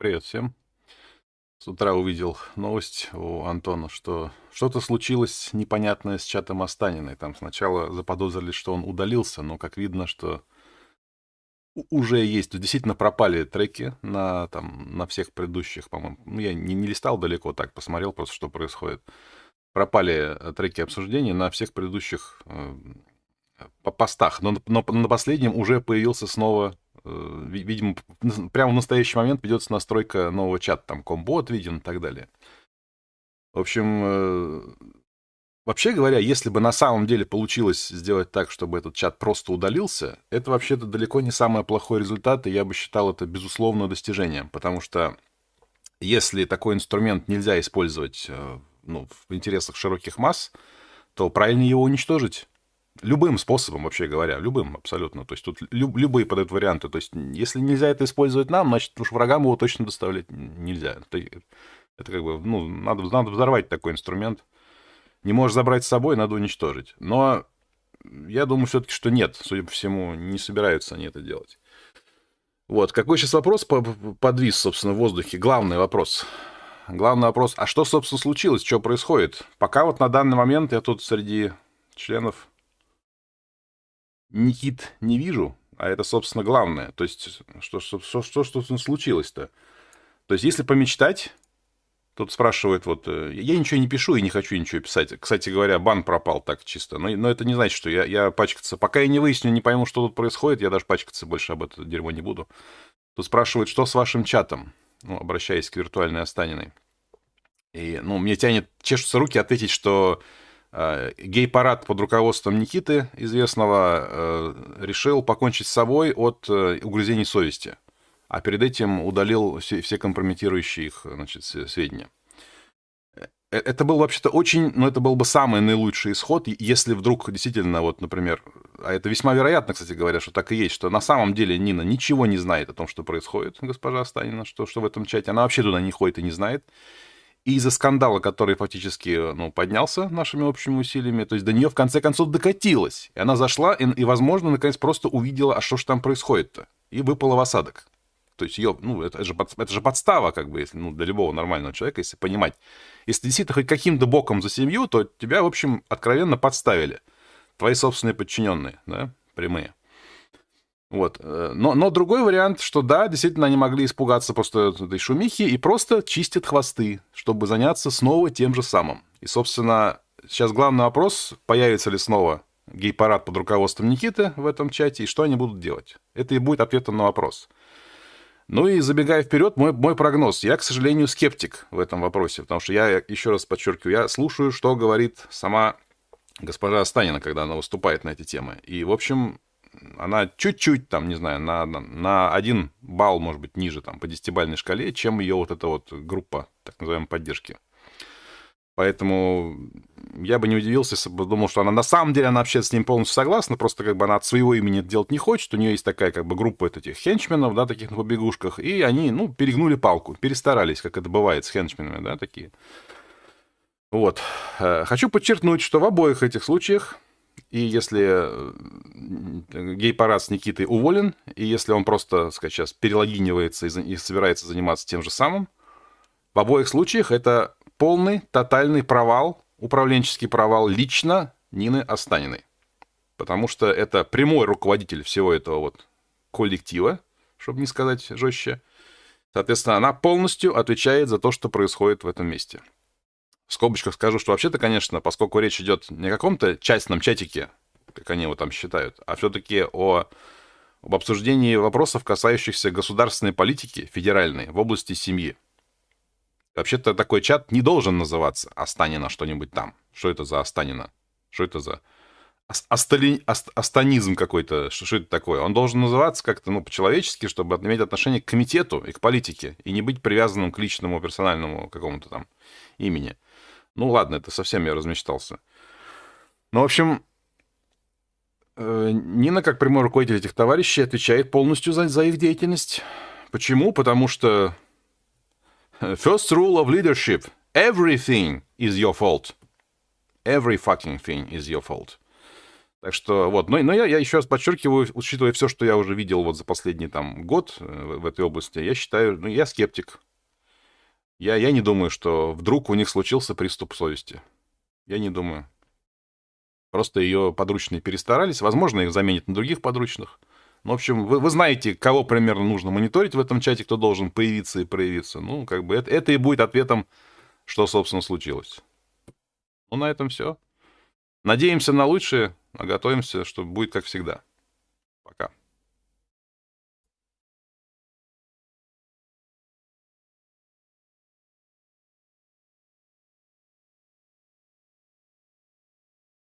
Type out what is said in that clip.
Привет всем. С утра увидел новость у Антона, что что-то случилось непонятное с чатом Останиной. Там сначала заподозрили, что он удалился, но как видно, что уже есть. Действительно пропали треки на, там, на всех предыдущих, по-моему. Ну, я не, не листал далеко так, посмотрел просто, что происходит. Пропали э, треки обсуждений на всех предыдущих э, постах. Но, но на последнем уже появился снова Э, видимо, прямо в настоящий момент ведется настройка нового чата, там комбот виден и так далее. В общем, э, вообще говоря, если бы на самом деле получилось сделать так, чтобы этот чат просто удалился, это вообще-то далеко не самый плохой результат, и я бы считал это безусловно достижением, потому что если такой инструмент нельзя использовать э, ну, в интересах широких масс, то правильнее его уничтожить. Любым способом, вообще говоря, любым абсолютно. То есть тут люб, любые подают варианты. То есть если нельзя это использовать нам, значит уж врагам его точно доставлять нельзя. Это, это как бы, ну, надо, надо взорвать такой инструмент. Не можешь забрать с собой, надо уничтожить. Но я думаю все-таки, что нет. Судя по всему, не собираются они это делать. Вот. Какой сейчас вопрос подвис, собственно, в воздухе? Главный вопрос. Главный вопрос, а что, собственно, случилось? Что происходит? Пока вот на данный момент я тут среди членов Никит не вижу, а это, собственно, главное. То есть, что, что, что, что, что случилось-то? То есть, если помечтать, тут спрашивают, вот, э, я ничего не пишу и не хочу ничего писать. Кстати говоря, бан пропал так чисто. Но, но это не значит, что я, я пачкаться... Пока я не выясню, не пойму, что тут происходит, я даже пачкаться больше об этом дерьмо не буду. Тут спрашивают, что с вашим чатом? Ну, обращаясь к виртуальной Останиной. И, ну, мне тянет, чешутся руки ответить, что гей-парад под руководством Никиты, известного, э, решил покончить с собой от э, угрызений совести, а перед этим удалил все, все компрометирующие их значит, сведения. Это был вообще-то очень, ну это был бы самый наилучший исход, если вдруг действительно, вот, например, а это весьма вероятно, кстати говоря, что так и есть, что на самом деле Нина ничего не знает о том, что происходит, госпожа Станина, что, что в этом чате, она вообще туда не ходит и не знает. И из-за скандала, который фактически ну, поднялся нашими общими усилиями, то есть до нее в конце концов докатилась. И она зашла и, и возможно, наконец просто увидела, а что же там происходит-то. И выпала в осадок. То есть ее, ну, это же, под, это же подстава, как бы, если, ну, для любого нормального человека, если понимать. Если ты действительно хоть каким-то боком за семью, то тебя, в общем, откровенно подставили. Твои собственные подчиненные, да, прямые. Вот. Э, но, но другой вариант, что да, действительно, они могли испугаться просто этой шумихи и просто чистят хвосты, чтобы заняться снова тем же самым. И, собственно, сейчас главный вопрос, появится ли снова гей-парад под руководством Никиты в этом чате, и что они будут делать. Это и будет ответом на вопрос. Ну и забегая вперед, мой, мой прогноз. Я, к сожалению, скептик в этом вопросе, потому что я, еще раз подчеркиваю, я слушаю, что говорит сама госпожа Станина, когда она выступает на эти темы. И, в общем, она чуть-чуть, там, не знаю, на, на, один балл, может быть, ниже, там, по десятибальной шкале, чем ее вот эта вот группа, так называемой, поддержки. Поэтому я бы не удивился, если бы думал, что она на самом деле, она вообще с ним полностью согласна, просто как бы она от своего имени делать не хочет, у нее есть такая как бы группа этих хенчменов, да, таких на побегушках, и они, ну, перегнули палку, перестарались, как это бывает с хенчменами, да, такие. Вот. Э, хочу подчеркнуть, что в обоих этих случаях и если э, гей-парад с Никитой уволен, и если он просто, так сказать, сейчас перелогинивается и, и собирается заниматься тем же самым, в обоих случаях это полный, тотальный провал, управленческий провал лично Нины Останиной. Потому что это прямой руководитель всего этого вот коллектива, чтобы не сказать жестче. Соответственно, она полностью отвечает за то, что происходит в этом месте. В скобочках скажу, что вообще-то, конечно, поскольку речь идет не о каком-то частном чатике, как они его там считают, а все-таки о об обсуждении вопросов, касающихся государственной политики федеральной в области семьи. Вообще-то такой чат не должен называться «Останина что-нибудь там». Что это за Останина? Что это за астали... астанизм какой-то? Что, что это такое? Он должен называться как-то ну, по-человечески, чтобы иметь отношение к комитету и к политике, и не быть привязанным к личному персональному какому-то там имени. Ну ладно, это совсем я размечтался. Ну, в общем, э, Нина, как прямой руководитель этих товарищей, отвечает полностью за, за их деятельность. Почему? Потому что first rule of leadership – everything is your fault. Every fucking thing is your fault. Так что вот, но, но я, я еще раз подчеркиваю, учитывая все, что я уже видел вот за последний там год э, в этой области, я считаю, ну, я скептик. Я, я не думаю, что вдруг у них случился приступ совести. Я не думаю. Просто ее подручные перестарались. Возможно, их заменят на других подручных. Ну, в общем, вы, вы знаете, кого примерно нужно мониторить в этом чате, кто должен появиться и проявиться. Ну, как бы это, это и будет ответом, что, собственно, случилось. Ну, на этом все. Надеемся на лучшее, а готовимся, что будет как всегда. Пока.